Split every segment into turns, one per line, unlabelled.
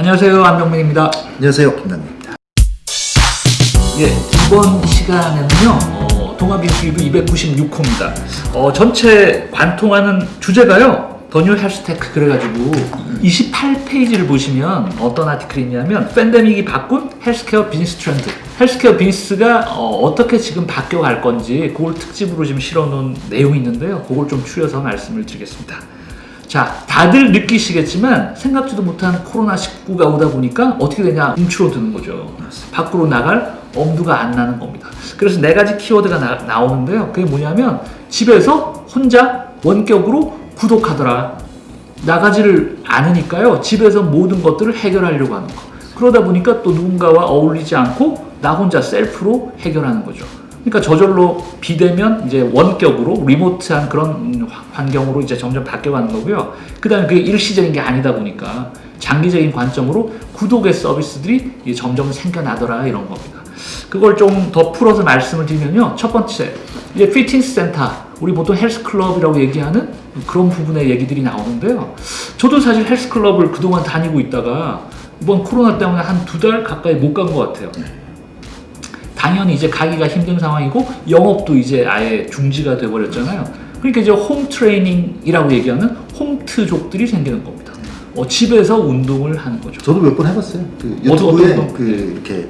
안녕하세요 안병민입니다.
안녕하세요 김남입니다.
예, 이번 시간에는요 어, 동아비즈니스리뷰 296호입니다. 어, 전체 관통하는 주제가요 The New Health Tech 그래가지고 28페이지를 보시면 어떤 article이 있냐면 팬데믹이 바꾼 헬스케어 비즈니스 트렌드 헬스케어 비즈니스가 어, 떻게 지금 바뀌어 갈 건지 그걸 특집으로 지금 실어놓은 내용이 있는데요 그걸 좀 추려서 말씀을 드리겠습니다. 자, 다들 느끼시겠지만 생각지도 못한 코로나19가 오다 보니까 어떻게 되냐 움츠러드는 거죠. 밖으로 나갈 엄두가 안 나는 겁니다. 그래서 네 가지 키워드가 나, 오는데요 그게 뭐냐면 집에서 혼자 원격으로 구독하더라. 나가지를 않으니까요. 집에서 모든 것들을 해결하려고 하는 거. 그러다 보니까 또 누군가와 어울리지 않고 나 혼자 셀프로 해결하는 거죠. 그러니까 저절로 비대면 이제 원격으로 리모트한 그런 음, 환경으로 이제 점점 바뀌어가는 거고요. 그 다음에 그게 일시적인 게 아니다 보니까 장기적인 관점으로 구독의 서비스들이 점점 생겨나더라 이런 겁니다. 그걸 좀 더 풀어서 말씀을 드리면요. 첫 번째, 이제 피트니스 센터, 우리 보통 헬스클럽이라고 얘기하는 그런 부분의 얘기들이 나오는데요. 저도 사실 헬스클럽을 그동안 다니고 있다가 이번 코로나 때문에 한 두 달 가까이 못 간 것 같아요. 당연히 이제 가기가 힘든 상황이고 영업도 이제 아예 중지가 돼버렸잖아요. 그러니까 이제 home training이라고 얘기하는 홈트족들이 생기는 겁니다. 어, 집에서 운동을 하는 거죠.
저도 몇 번 해봤어요. 그
어떤
유튜브에
거?
그 이렇게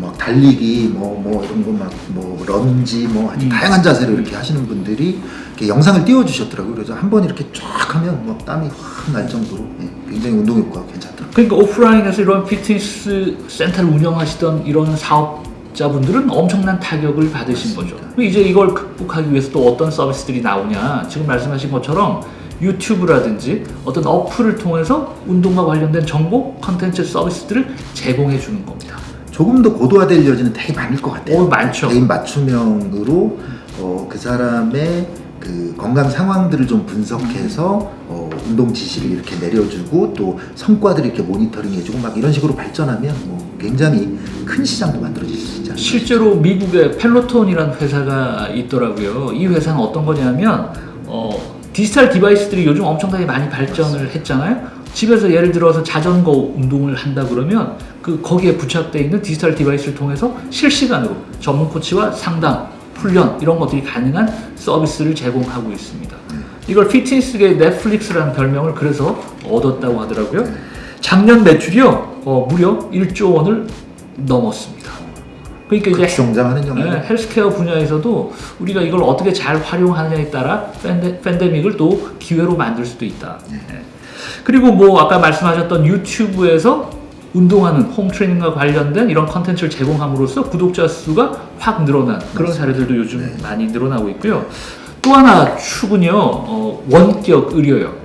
막 달리기 뭐 뭐 이런 거 막 뭐 런지 뭐
음.
다양한 자세로 이렇게 하시는 분들이 이렇게 영상을 띄워주셨더라고요. 그래서 한 번 이렇게 쫙 하면 뭐 땀이 확 날 정도로 예, 굉장히 운동 효과가 괜찮더라고요.
그러니까 오프라인에서 이런 fitness center를 운영하시던 이런 사업자분들은 엄청난 타격을 받으신 거죠. 그리고 이제 이걸 극복하기 위해서 또 어떤 서비스들이 나오냐. 지금 말씀하신 것처럼 유튜브라든지 어떤 어플을 통해서 운동과 관련된 정보, 컨텐츠 서비스들을 제공해 주는 겁니다.
조금 더 고도화될 여지는 되게 많을 것 같아요.
오, 많죠.
개인 맞춤형으로 어, 그 사람의 그 건강 상황들을 좀 분석해서 어, 운동 지시를 이렇게 내려주고 또 성과들을 이렇게 모니터링 해주고 막 이런 식으로 발전하면 뭐 굉장히 큰 시장도 만들어질 수 있지 않을까.
실제로 미국에 펠로톤이라는 회사가 있더라고요. 이 회사는 어떤 거냐면 어, 디지털 device들이 요즘 엄청나게 많이 발전을 했잖아요. 집에서 예를 들어서 자전거 운동을 한다 그러면 그 거기에 부착되어 있는 디지털 device를 통해서 실시간으로 전문 코치와 상담, 훈련 이런 것들이 가능한 서비스를 제공하고 있습니다. 이걸 fitness계의 넷플릭스라는 별명을 그래서 얻었다고 하더라고요. 작년 매출이요 어, 무려 1조 원을 넘었습니다. 그러니까 이제
급성장하는 영역.
네, 헬스케어 분야에서도 우리가 이걸 어떻게 잘 활용하느냐에 따라 팬데, 팬데믹을 또 기회로 만들 수도 있다. 네. 그리고 뭐 아까 말씀하셨던 유튜브에서 운동하는 홈 트레이닝과 관련된 이런 컨텐츠를 제공함으로써 구독자 수가 확 늘어난 그런 사례들도 요즘
네.
많이 늘어나고 있고요. 또 하나 축은요, 어, 원격 의료요.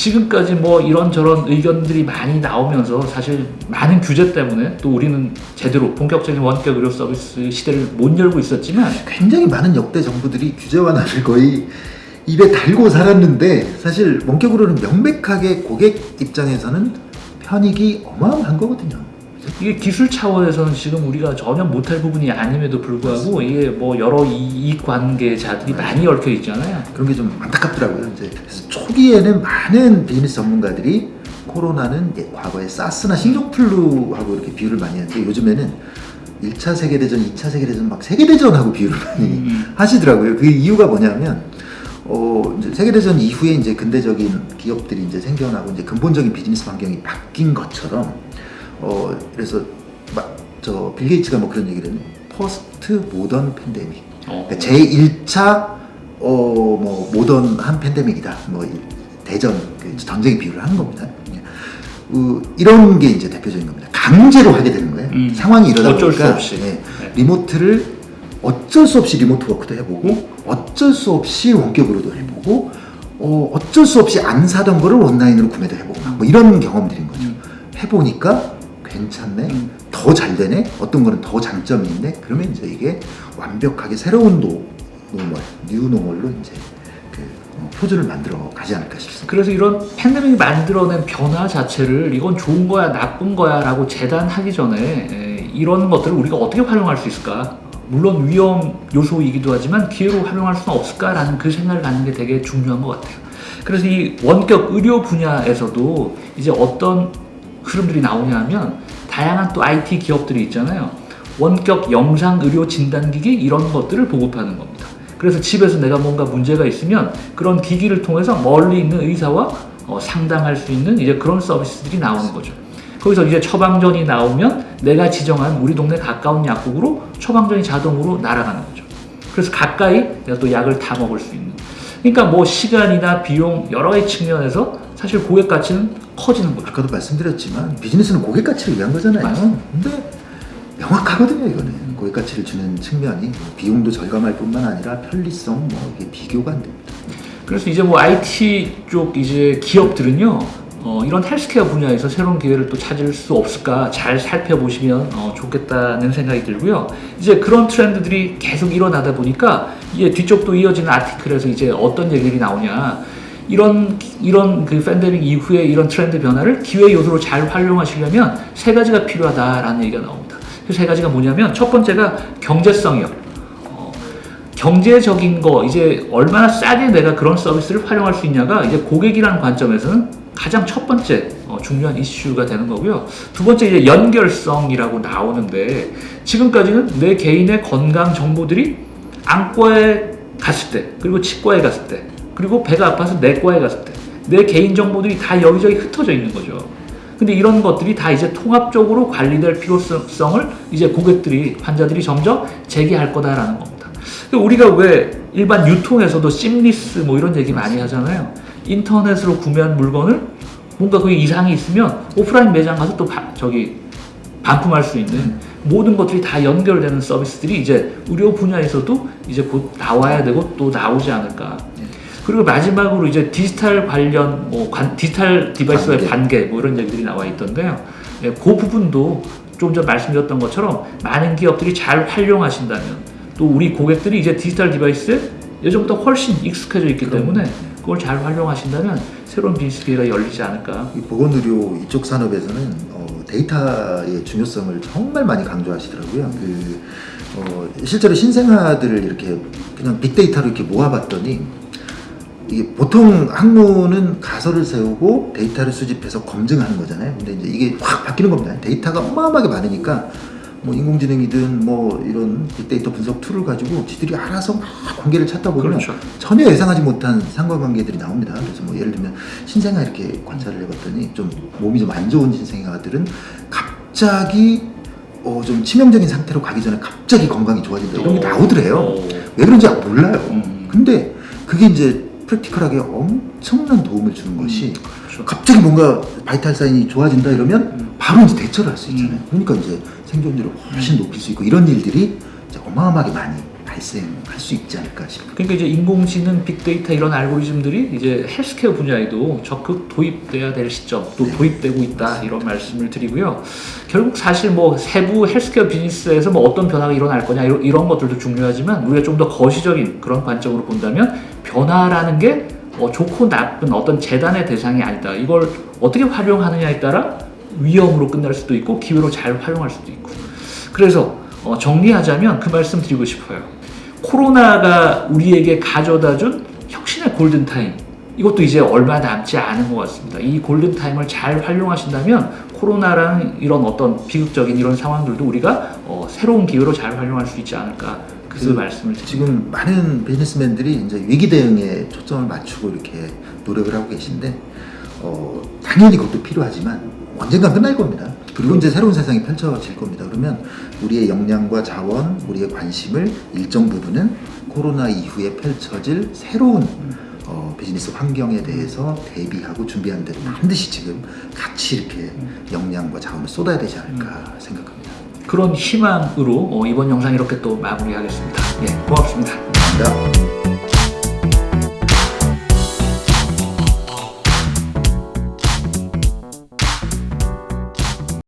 지금까지 뭐 이런저런 의견들이 많이 나오면서 사실 많은 규제 때문에 또 우리는 제대로 본격적인 원격 의료 서비스 시대를 못 열고 있었지만
굉장히 많은 역대 정부들이 규제 완화를 거의 입에 달고 살았는데 사실 원격으로는 명백하게 고객 입장에서는 편익이 어마어마한 거거든요.
이게 기술 차원에서는 지금 우리가 전혀 못할 부분이 아님에도 불구하고 이게 뭐 여러 이익 관계자들이 많이 얽혀 있잖아요.
그런 게 좀 안타깝더라고요. 이제 초기에는 많은 비즈니스 전문가들이 코로나는 과거에 사스나 신종플루하고 이렇게 비유를 많이 하는데 요즘에는 1차 세계대전, 2차 세계대전 막 세계대전하고 비유를 많이
음.
하시더라고요. 그 이유가 뭐냐면 어, 이제 세계대전 이후에 이제 근대적인 기업들이 이제 생겨나고 이제 근본적인 비즈니스 환경이 바뀐 것처럼 어, 그래서 막 저 빌 게이츠가 뭐 그런 얘기를 했는 first modern pandemic.
어.
그러니까 제1차 어, 뭐 모던한 팬데믹이다. 뭐이 대전 그 전쟁 비유를 하는 겁니다. 어, 이런 게 이제 대표적인 겁니다. 강제로 하게 되는 거예요.
음.
상황이 이러다
어쩔 수
보니까
없이.
예,
네.
remote를 어쩔 수 없이 remote work도 해보고 어쩔 수 없이 원격으로도 해보고 어, 어쩔 수 없이 안 사던 거를 온라인으로 구매도 해보고 막뭐 이런 경험들인 거죠.
음.
해보니까 괜찮네,
음.
더잘 되네, 어떤 거는 더 장점이 있네. 그러면 이제 이게 완벽하게 새로운 nor, normal, new normal로 이제 그 어, 표준을 만들어 가지 않을까 싶습니다.
그래서 이런 팬데믹이 만들어낸 변화 자체를 이건 좋은 거야 나쁜 거야 라고 재단하기 전에 에, 이런 것들을 우리가 어떻게 활용할 수 있을까 물론 위험 요소이기도 하지만 기회로 활용할 수는 없을까라는 그 생각을 갖는 게 되게 중요한 것 같아요 그래서 이 원격 의료 분야에서도 이제 어떤 흐름들이 나오냐 하면 다양한 또 IT 기업들이 있잖아요. 원격 영상 의료 진단기기 이런 것들을 보급하는 겁니다. 그래서 집에서 내가 뭔가 문제가 있으면 그런 기기를 통해서 멀리 있는 의사와 어, 상담할 수 있는 이제 그런 서비스들이 나오는 거죠. 거기서 이제 처방전이 나오면 내가 지정한 우리 동네 가까운 약국으로 처방전이 자동으로 날아가는 거죠. 그래서 가까이 내가 또 약을 다 먹을 수 있는. 그러니까 뭐 시간이나 비용 여러 측면에서 사실 고객 가치는 커지는 거죠.
아까도 말씀드렸지만 비즈니스는 고객 가치를 위한 거잖아요.
맞습니다.
근데 명확하거든요, 이거는. 고객 가치를 주는 측면이 뭐 비용도 절감할 뿐만 아니라 편리성 뭐 이게 비교가 안 됩니다.
그래서 이제 뭐 IT 쪽 이제 기업들은요, 어, 이런 헬스케어 분야에서 새로운 기회를 또 찾을 수 없을까 잘 살펴보시면 어, 좋겠다는 생각이 들고요. 이제 그런 트렌드들이 계속 일어나다 보니까 이제 뒤쪽도 이어지는 아티클에서 이제 어떤 얘기들이 나오냐. 이런 이런 그 팬데믹 이후에 이런 트렌드 변화를 기회 요소로 잘 활용하시려면 세 가지가 필요하다라는 얘기가 나옵니다. 그 세 가지가 뭐냐면 첫 번째가 경제성이요. 어, 경제적인 거 이제 얼마나 싸게 내가 그런 서비스를 활용할 수 있냐가 이제 고객이라는 관점에서는 가장 첫 번째 어, 중요한 이슈가 되는 거고요. 두 번째 이제 연결성이라고 나오는데 지금까지는 내 개인의 건강 정보들이 안과에 갔을 때 그리고 치과에 갔을 때 그리고 배가 아파서 내과에 갔을 때 내 개인 정보들이 다 여기저기 흩어져 있는 거죠. 근데 이런 것들이 다 이제 통합적으로 관리될 필요성을 이제 고객들이 환자들이 점점 제기할 거다라는 겁니다. 우리가 왜 일반 유통에서도 심리스 뭐 이런 얘기 많이 하잖아요. 인터넷으로 구매한 물건을 뭔가 그게 이상이 있으면 오프라인 매장 가서 또 바- 저기 반품할 수 있는 모든 것들이 다 연결되는 서비스들이 이제 의료 분야에서도 이제 곧 나와야 되고 또 나오지 않을까. 그리고 마지막으로 이제 디지털 관련 뭐 관- 디지털 device의
관계.
관계 뭐 이런 얘기들이 나와 있던데요. 예, 그 부분도 좀 전 말씀드렸던 것처럼 많은 기업들이 잘 활용하신다면 또 우리 고객들이 이제 디지털 device에 예전보다 훨씬 익숙해져 있기 때문에 그걸 잘 활용하신다면 새로운 비즈니스 기회가 열리지 않을까.
이 보건의료 이쪽 산업에서는 어, 데이터의 중요성을 정말 많이 강조하시더라고요. 그 어, 실제로 신생아들을 이렇게 그냥 빅데이터로 이렇게 모아봤더니 보통 학문은 가설을 세우고 데이터를 수집해서 검증하는 거잖아요. 근데 이제 이게 확 바뀌는 겁니다. 데이터가 어마어마하게 많으니까 뭐 인공지능이든 뭐 이런 빅데이터 분석 툴을 가지고 지들이 알아서 막 관계를 찾다 보면
그렇죠.
전혀 예상하지 못한 상관관계들이 나옵니다. 그래서 뭐 예를 들면 신생아 이렇게 관찰을 해봤더니 좀 몸이 좀 안 좋은 신생아들은 갑자기 어 좀 치명적인 상태로 가기 전에 갑자기 건강이 좋아진다 이런 게 나오더래요.
어.
왜 그런지 몰라요.
음.
근데 그게 이제 프랙티컬하게 엄청난 도움을 주는 것이
그렇죠.
갑자기 뭔가 바이탈 사인이 좋아진다 이러면
음.
바로 이제 대처를 할 수 있잖아요. 그러니까 이제 생존율을 훨씬 높일 수 있고 이런 일들이 어마어마하게 많이 발생할 수 있지 않을까 싶어요.
그러니까 이제 인공지능, 빅데이터 이런 알고리즘들이 이제 헬스케어 분야에도 적극 도입돼야 될 시점, 또
네.
도입되고 있다 이런 말씀을 드리고요. 결국 사실 뭐 세부 헬스케어 비즈니스에서 뭐 어떤 변화가 일어날 거냐 이런, 이런 것들도 중요하지만 우리가 좀 더 거시적인 그런 관점으로 본다면 변화라는 게 어, 좋고 나쁜 어떤 재단의 대상이 아니다. 이걸 어떻게 활용하느냐에 따라 위험으로 끝날 수도 있고 기회로 잘 활용할 수도 있고. 그래서 어, 정리하자면 그 말씀 드리고 싶어요. 코로나가 우리에게 가져다준 혁신의 골든타임. 이것도 이제 얼마 남지 않은 것 같습니다. 이 골든타임을 잘 활용하신다면 코로나라는 이런 어떤 비극적인 이런 상황들도 우리가 어, 새로운 기회로 잘 활용할 수 있지 않을까 그
그래서
말씀을 드립니다.
지금 많은 비즈니스맨들이 이제 위기 대응에 초점을 맞추고 이렇게 노력을 하고 계신데 어, 당연히 그것도 필요하지만 언젠간 끝날 겁니다. 그리고 이제 새로운 세상이 펼쳐질 겁니다. 그러면 우리의 역량과 자원, 우리의 관심을 일정 부분은 코로나 이후에 펼쳐질 새로운 어, 비즈니스 환경에 대해서 대비하고 준비하는 데 반드시 지금 같이 이렇게 역량과 자원을 쏟아야 되지 않을까 생각합니다.
그런 희망으로 어, 이번 영상 이렇게 또 마무리하겠습니다. 예, 고맙습니다.
감사합니다.